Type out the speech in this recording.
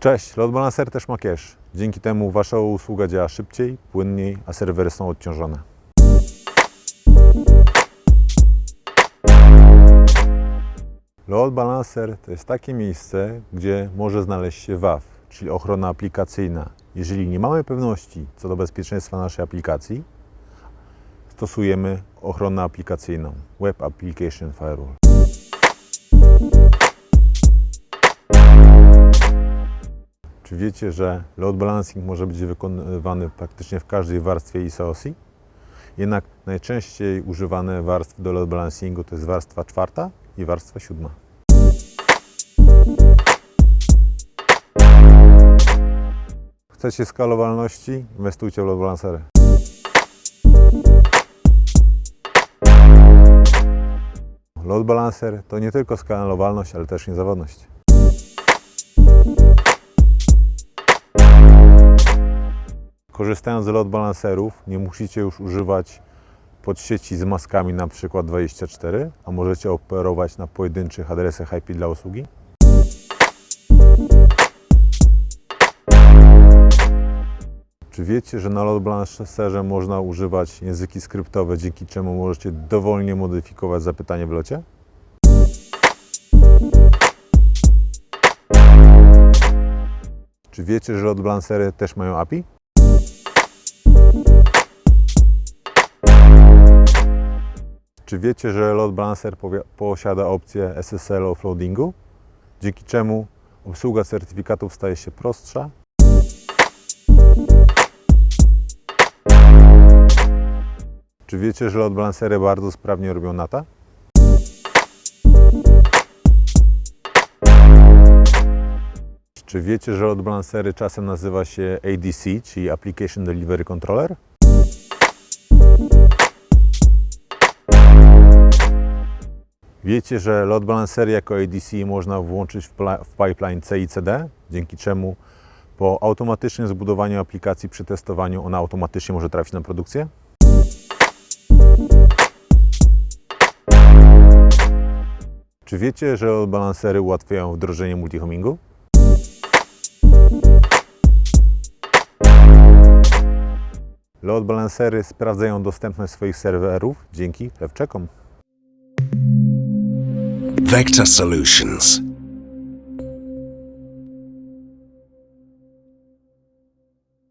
Cześć, Load Balancer też ma cache. Dzięki temu Wasza usługa działa szybciej, płynniej, a serwery są odciążone. Load Balancer to jest takie miejsce, gdzie może znaleźć się WAF, czyli ochrona aplikacyjna. Jeżeli nie mamy pewności co do bezpieczeństwa naszej aplikacji, stosujemy ochronę aplikacyjną Web Application Firewall. Czy wiecie, że load balancing może być wykonywany praktycznie w każdej warstwie ISOSI? Jednak najczęściej używane warstwy do load balancingu to jest warstwa czwarta i warstwa siódma. Chcecie skalowalności? Inwestujcie w load balancery. Load balancer to nie tylko skalowalność, ale też niezawodność. Korzystając z load balancerów nie musicie już używać podsieci z maskami na przykład 24, a możecie operować na pojedynczych adresach IP dla usługi. Czy wiecie, że na load balancerze można używać języki skryptowe, dzięki czemu możecie dowolnie modyfikować zapytanie w locie? Czy wiecie, że load balancery też mają API? Czy wiecie, że load balancer posiada opcję SSL offloadingu, dzięki czemu obsługa certyfikatów staje się prostsza? Czy wiecie, że load balancery bardzo sprawnie robią NATA? Czy wiecie, że load balancery czasem nazywa się ADC, czyli Application Delivery Controller? Wiecie, że load balancery jako ADC można włączyć w, w pipeline CICD, dzięki czemu po automatycznym zbudowaniu aplikacji przy testowaniu ona automatycznie może trafić na produkcję? Czy wiecie, że load balancery ułatwiają wdrożenie multihomingu? Load balancery sprawdzają dostępność swoich serwerów dzięki lewczekom. Vector Solutions.